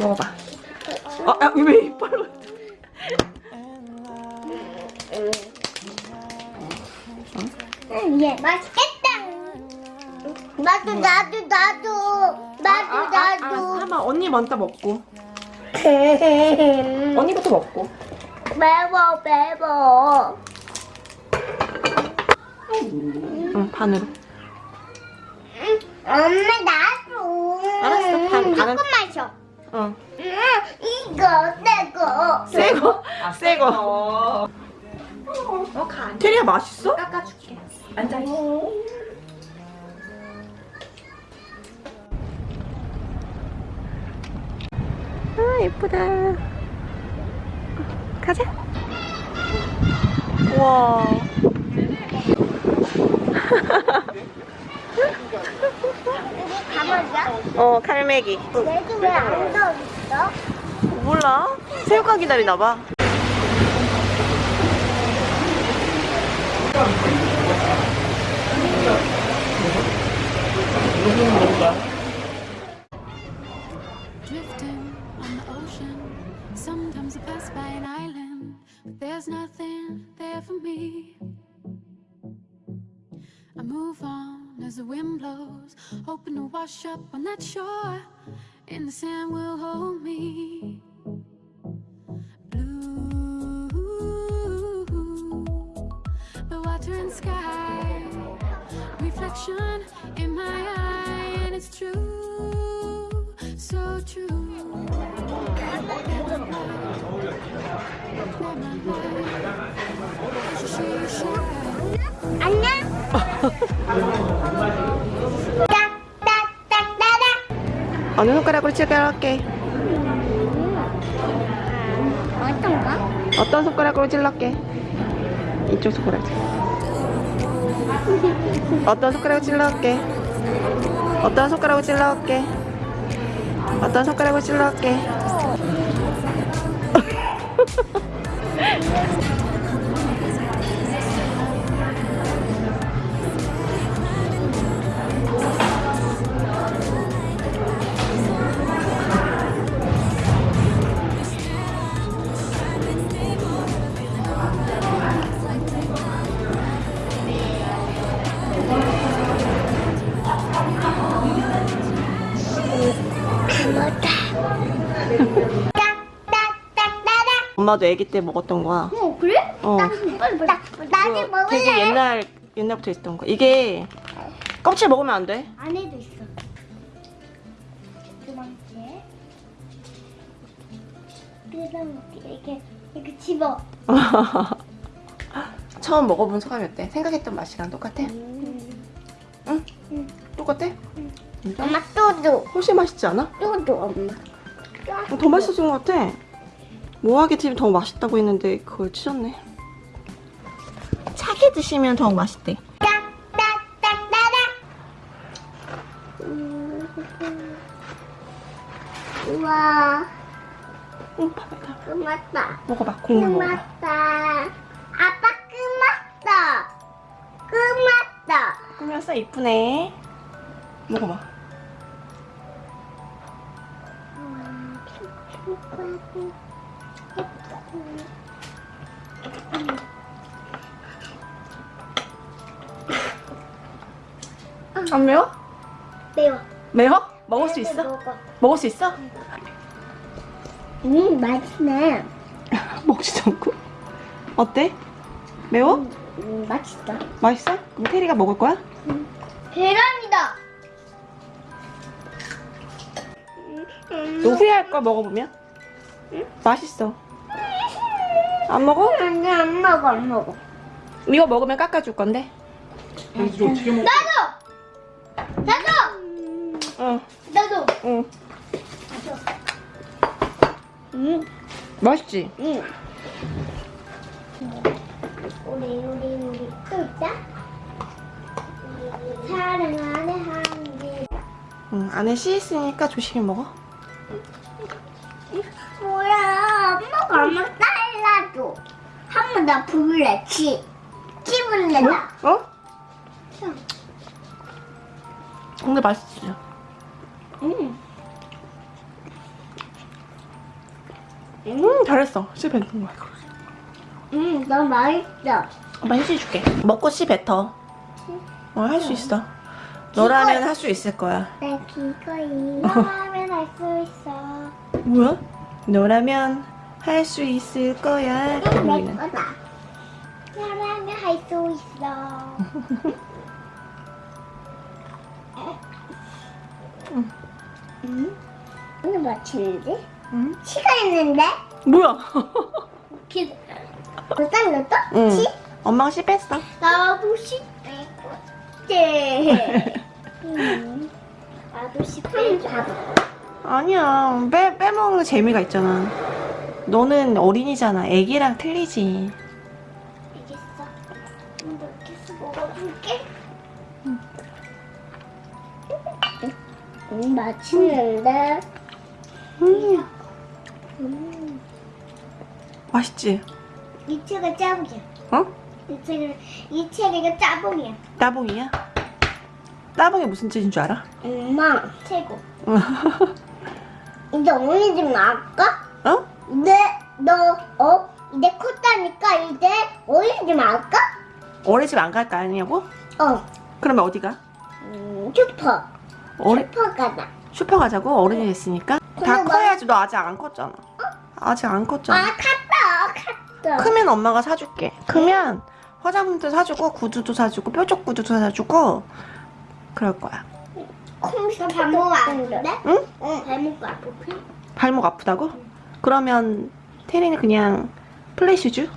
먹어봐. 어, 아, 왜 이빨로? 응, 예, 맛있겠다. 나도, 나도, 나도, 나도, 나도. 하마 언니 먼저 먹고. 언니부터 먹고. 매워, 매워. 응, 반으로. 엄마, 나도. 알았어, 반, 반은- 조금 마셔. 어. 응, 이거, 내거. 새거. 새거. 어, 가. 테리야 맛있어? 깎아줄게. 앉아 있어. 아 예쁘다 가자 우와 가보자. 어 칼매기 얘도 왜안 더있어? 몰라 새우가 기다리나봐 there's nothing there for me. I move on as the wind blows, hoping to wash up on that shore, and the sand will hold me. Blue, the water and sky, reflection in my eye, and it's true, so true. 안 어느 손가락으로 찔러할게 어떤가? 어떤 손가락으로 찔러할게 이쪽 손가락. 어떤 손가락으로 찔러할게 어떤 손가락으로 찔러할게 어떤 손가락으로 찔러할게 엄마도 아기 때 먹었던 거야 어 그래? 어. 나, 나, 나도 먹을래. 되게 옛날 옛날부터 있던 거 이게 껍질 먹으면 안 돼. 안에도 있어. 두 번째. 그다음 이렇게 이렇게 집어. 처음 먹어본 소감이 어때? 생각했던 맛이랑 똑같아? 응? 똑같아? 진짜? 엄마 또도 훨씬 맛있지 않아? 또도 엄마. 어, 더 맛있어진 것 같아. 모하게 팁이 더 맛있다고 했는데 그걸 치셨네. 차게 드시면 더 맛있대. 음. 우와 응, 봐봐. 끝났다. 먹어봐. 국물 먹어봐. 끝났다. 아빠 끝났다. 끝났다. 꾸몄어? 이쁘네. 먹어봐. 음, 안 매워? 매워. 매워? 먹을 수 있어? 먹어. 먹을 수 있어? 음 맛있네. 먹지도 않고. 어때? 매워? 음 맛있다. 맛있어? 그럼 테리가 먹을 거야? 계란이다. 너 후회할 거 먹어보면? 맛있어. 안 먹어? 아니 안 먹어 안 먹어. 이거 먹으면 깎아줄 건데. 먹어? 나도. 나도. 응, 나도. 응. 음. 맛있지? 응. 우리 우리 우리 또 있다. 사랑 안에 한 개. 응, 안에 씨 있으니까 조심히 먹어. 뭐야? 엄마가 엄마 잘라줘. 한번 나 부을래. 치. 치 부을래 나. 어? 근데 맛있지? 응. 음 잘했어 씨 뱉는 거야 음, 너무 맛있어. 엄마 휴지 줄게 먹고 씨 뱉어 어 할 수 있어 너라면 할 수 있을 거야 내 기꺼이 너라면 할 수 있어. 뭐야? 너라면 할 수 있을 거야 우리는. 너라면 할수 있어. 음? 오늘 마치는데? 응? 치가 있는데? 뭐야? 기... 너 잘랐어? 응 치? 엄마가 씨 뺐어 나도 싶대. 네. 음. 나도 싶대. 봐봐. 아니야 빼, 빼먹는 재미가 있잖아 너는 어린이잖아 애기랑 틀리지 알겠어. 이렇게 해서 먹어줄게. 음, 맛있는데? 음, 음. 맛있지? 이 책은 짜봉이야. 어? 이 책은, 이 책이 짜봉이야. 따봉이야? 따봉이 무슨 뜻인 줄 알아? 엄마, 최고. 이제 어머니 집 나갈까? 어? 이제 너, 어? 이제 컸다니까 이제 어머니 집 나갈까? 어린이집 안 갈 거 아니냐고? 어, 그러면 어디 가? 음, 슈퍼. 어리, 슈퍼 가자. 슈퍼 가자고? 어른이 됐으니까? 다 근데 나- 커야지 너 아직 안 컸잖아 아직 안 아, 컸잖아 갔다, 갔다. 크면 엄마가 사줄게 크면 화장품도 사주고 구두도 사주고 뾰족 구두도 사주고 그럴 거야 콩스 발목 아픈데? 응? 응. 발목 아프지? 발목 아프다고? 그러면 태린이 그냥 플래시주?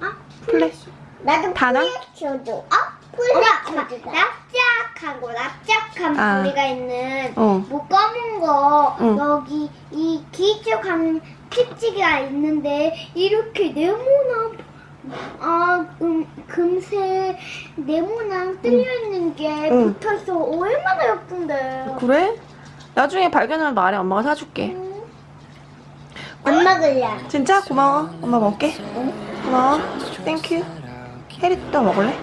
아, 플래 나도 다나? 플래셔도. 아, 플래셔도. 납작하고 납작한 아. 부리가 있는 어. 뭐 검은 거 응. 여기 이 길쭉한 kit지가 있는데 이렇게 네모난 아 음, 금색 네모난 뚫려 있는 게 응. 붙어 있어 얼마나 예쁜데. 그래? 나중에 발견하면 말해 엄마가 사줄게 안 먹을래. 진짜? 고마워 엄마 먹을게 고마워 땡큐 해리도 먹을래?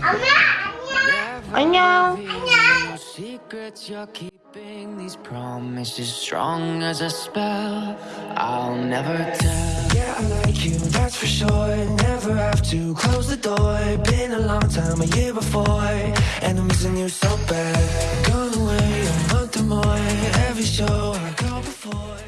엄마 안녕 No secrets you're keeping these promises strong as a spell I'll never tell Yeah, I like you, that's for sure. Never have to close the door. Been a long time, a year before. And I'm missing you so bad. Gone away a month or more. Every show I go before.